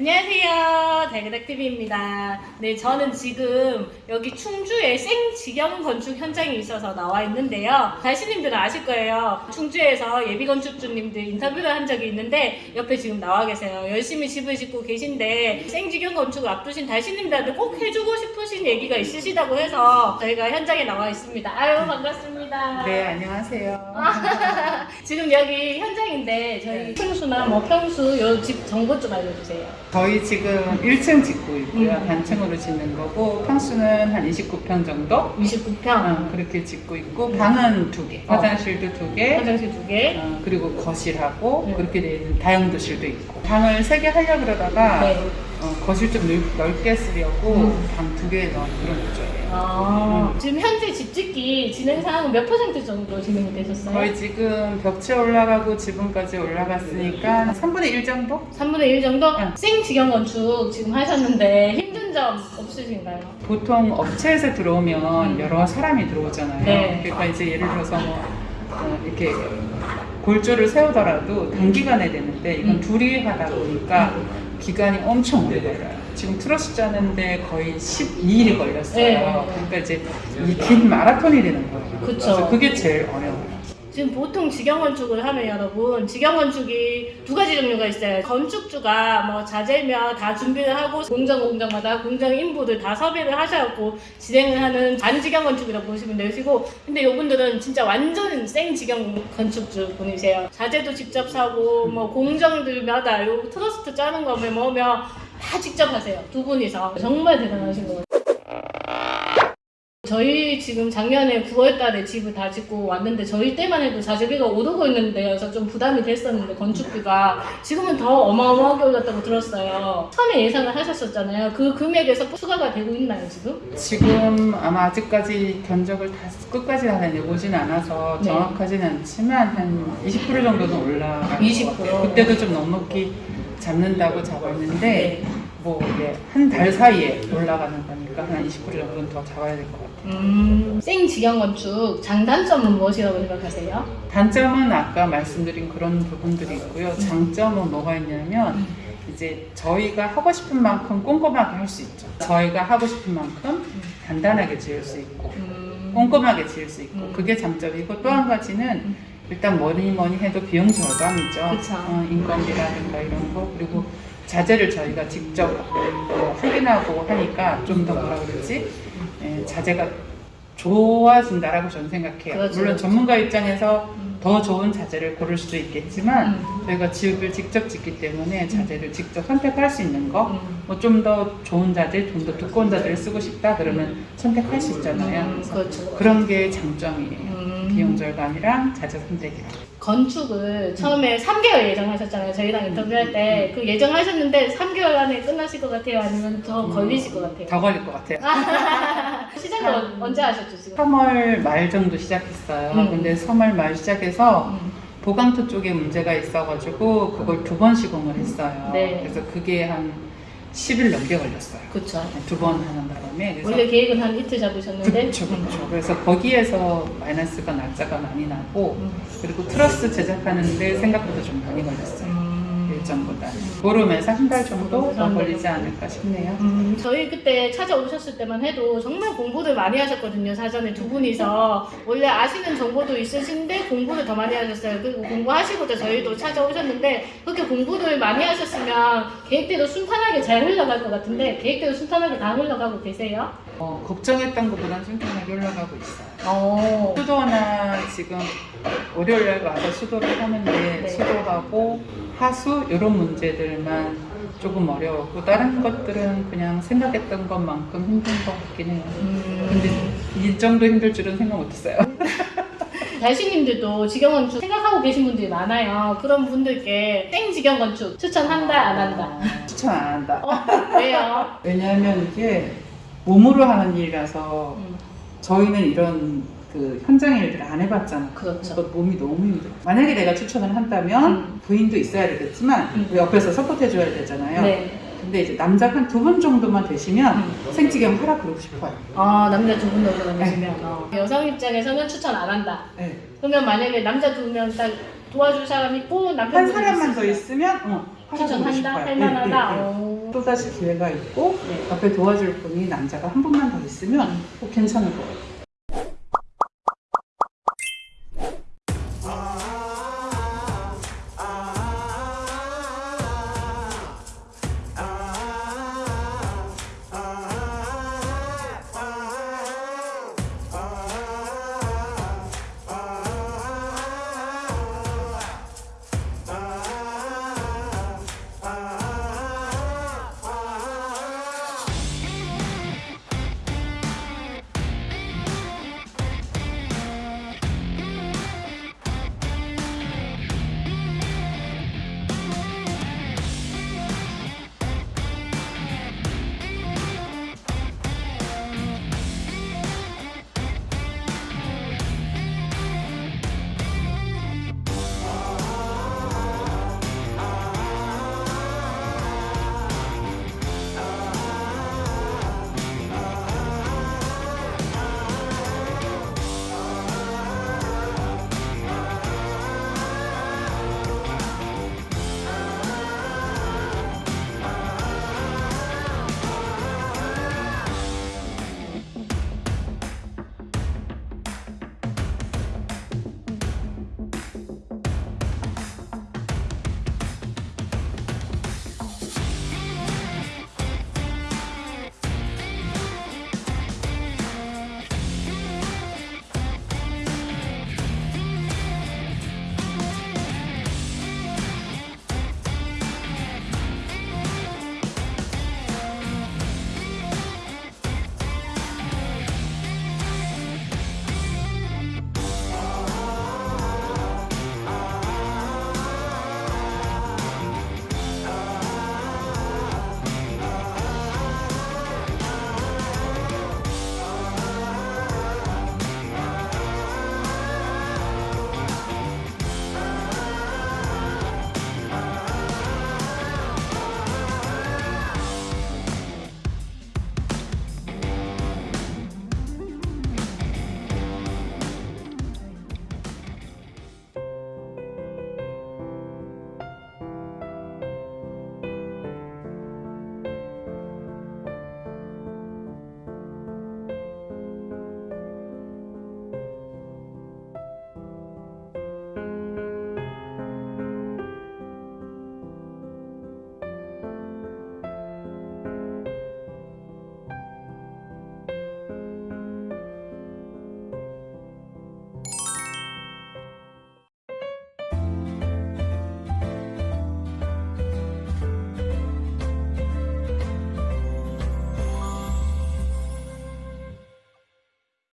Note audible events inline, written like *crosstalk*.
안녕하세요. 달그닥TV입니다. 네, 저는 지금 여기 충주에 생직영 건축 현장에 있어서 나와 있는데요. 달씨님들은 아실 거예요. 충주에서 예비건축주님들 인터뷰를 한 적이 있는데 옆에 지금 나와 계세요. 열심히 집을 짓고 계신데 생직영 건축을 앞두신 달씨님들한테 꼭 해주고 싶 으신 얘기가 있으시다고 해서 저희가 현장에 나와 있습니다. 아유, 반갑습니다. 네, 안녕하세요. *laughs* 지금 여기 현장인데 저희 평수나 뭐 평수 요 집 정보 좀 알려주세요. 저희 지금 1층 짓고 있고요. 음. 단층으로 짓는 거고 평수는 한 29평 정도? 29평. 어, 그렇게 짓고 있고 방은 두 개, 어. 화장실도 두 개, 화장실 두 개. 어, 그리고 거실하고 네. 그렇게 돼 있는 다용도실도 있고 방을 세 개 하려 그러다가 네. 어, 거실 좀 넓, 넓게 쓰려고 음. 방두 개 넣은 그런 구조예요. 아, 지금 현재 집 짓기 진행 상황은 몇 퍼센트 정도 진행이 되셨어요? 거의 지금 벽체 올라가고 지붕까지 올라갔으니까 3분의 1 정도? 3분의 1 정도? 응. 생직영 건축 지금 하셨는데 힘든 점 없으신가요? 보통 업체에서 들어오면 음. 여러 사람이 들어오잖아요. 네. 그러니까 이제 예를 들어서 뭐 어, 이렇게 골조를 세우더라도 단기간에 되는데 이건 음. 둘이 하다 보니까 기간이 엄청 오래 걸려요. 지금 트러스 짜는데 거의 12일이 걸렸어요. 네. 그러니까 이제 이 긴 마라톤이 되는 거예요. 그쵸. 그래서 그게 제일 어려워요. 지금 보통 직영 건축을 하면 여러분 직영 건축이 두 가지 종류가 있어요. 건축주가 뭐 자재며 다 준비를 하고 공정 공정마다 공정 인부들 다 섭외를 하셔갖고 진행을 하는 반직영 건축이라고 보시면 되시고 근데 이분들은 진짜 완전 생 직영 건축주 분이세요. 자재도 직접 사고 뭐 공정들마다 요 트러스 짜는 거며 뭐며 다 직접 하세요. 두 분이서 정말 대단하신 것 같아요. 저희 지금 작년에 9월 달에 집을 다 짓고 왔는데 저희 때만 해도 자재비가 오르고 있는데 그래서 좀 부담이 됐었는데 건축비가 지금은 더 어마어마하게 올랐다고 들었어요. 처음에 예상을 하셨었잖아요. 그 금액에서 추가가 되고 있나요 지금? 지금 아마 아직까지 견적을 다 끝까지 다 내보진 않아서 네. 정확하지는 않지만 한 20% 정도는 올라갈 것 20%. 같아요. 그때도 좀 넉넉히 잡는다고 잡았는데 네. 뭐 이게 한 달 사이에 올라가는 거니까 한 20% 정도는 더 잡아야 될 것 같아요. 음, 생직영 건축 장단점은 무엇이라고 생각하세요? 단점은 아까 말씀드린 그런 부분들이 있고요. 장점은 뭐가 있냐면 이제 저희가 하고 싶은 만큼 꼼꼼하게 할 수 있죠. 저희가 하고 싶은 만큼 간단하게 지을 수 있고 음, 꼼꼼하게 지을 수 있고 음. 그게 장점이고 또 한 가지는 일단 뭐니 뭐니 해도 비용 절감이죠. 어, 인건비라든가 이런 거 그리고 자재를 저희가 직접 어, 확인하고 하니까 좀 더 뭐라 그러지 예, 자재가 좋아진다라고 저는 생각해요. 그렇죠, 물론 그렇죠. 전문가 입장에서 음. 더 좋은 자재를 고를 수도 있겠지만 음. 저희가 지읍을 직접 짓기 때문에 자재를 직접 선택할 수 있는 거 음. 뭐좀 더 좋은 자재, 좀 더 두꺼운 자재를 쓰고 싶다 그러면 선택할 수 있잖아요. 음, 그렇죠. 그런 게 장점이에요. 음. 비용 절감이랑 자재 선택이랑. 건축을 처음에 3개월 예정하셨잖아요. 저희랑 인터뷰할 때 그 예정하셨는데 3개월 안에 끝나실 것 같아요? 아니면 더 음. 걸리실 것 같아요? 더 걸릴 것 같아요. *laughs* 시작을 언- 언제 하셨죠 지금? 3월 말 정도 시작했어요. 음. 근데 3월 말 시작해서 음. 보강토 쪽에 문제가 있어가지고 그걸 두 번 시공을 했어요. 네. 그래서 그게 한 10일 넘게 걸렸어요. 그쵸. 두번 하는 바람에. 그래서 원래 계획은 한 이틀 잡으셨는데 그렇죠, 그렇죠. 그래서 거기에서 마이너스가 날짜가 많이 나고 음. 그리고 트러스 제작하는데 생각보다 좀 많이 걸렸어요. 음. 일정보다. 보름에서 한 달 정도 더한 달. 걸리지 않을까 싶네요. 음, 저희 그때 찾아오셨을 때만 해도 정말 공부를 많이 하셨거든요. 사전에 두 분이서 원래 아시는 정보도 있으신데 공부를 더 많이 하셨어요. 그리고 공부하시고자 저희도 찾아오셨는데 그렇게 공부를 많이 하셨으면 계획대로 순탄하게 잘 흘러갈 것 같은데 계획대로 순탄하게 다 흘러가고 계세요? 어, 걱정했던 것보다는 순탄하게 올라가고 있어요. 어. 수도나 지금 월요일날 와서 수도를 하는데 네. 수도하고 하수 이런 문제들만 조금 어려웠고 다른 것들은 그냥 생각했던 것만큼 힘든 것 같긴 해요. 음. 근데 이 정도 힘들 줄은 생각 못했어요. *laughs* 달신님들도 직영 건축 생각하고 계신 분들이 많아요. 그런 분들께 땡 직영 건축 추천한다 안 한다. 어, 추천 안 한다. 어, 왜요? 왜냐하면 이게 몸으로 하는 일이라서 음, 저희는 이런 그 현장 일들을 안 해봤잖아. 그렇죠. 그래서 몸이 너무 힘들어. 만약에 내가 추천을 한다면 음. 부인도 있어야 되겠지만 음. 옆에서 서포트해줘야 되잖아요. 네. 근데 이제 남자 한 두 분 정도만 되시면 음. 생지경 하라 그러고 싶어요. 아 남자 두 분 정도 계시면 어. 여성 입장에서는 추천 안 한다. 네. 그러면 만약에 남자 두 명 딱 도와줄 사람 있고 남자 한분 사람만 더. 있으면 어, 추천한다? 할만하다? 네, 네, 네. 어. 또 다시 기회가 있고 네. 옆에 도와줄 분이 남자가 한 분만 더 있으면 꼭 괜찮을 것 같아요.